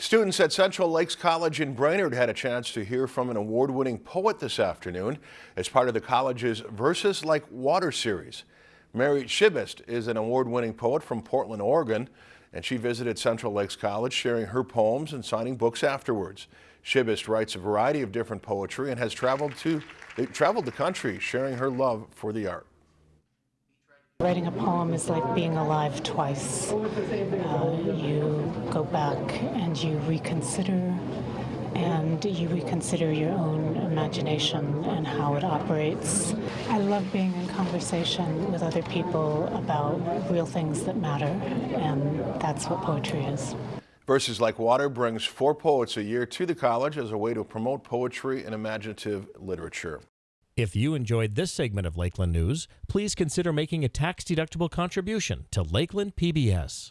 Students at Central Lakes College in Brainerd had a chance to hear from an award-winning poet this afternoon as part of the college's Verses Like Water series. Mary Szybist is an award-winning poet from Portland, Oregon, and she visited Central Lakes College sharing her poems and signing books afterwards. Szybist writes a variety of different poetry and has traveled to traveled the country sharing her love for the art. Writing a poem is like being alive twice. Uh, you go back and you reconsider, and you reconsider your own imagination and how it operates. I love being in conversation with other people about real things that matter, and that's what poetry is. Verses Like Water brings four poets a year to the college as a way to promote poetry and imaginative literature. If you enjoyed this segment of Lakeland News, please consider making a tax-deductible contribution to Lakeland PBS.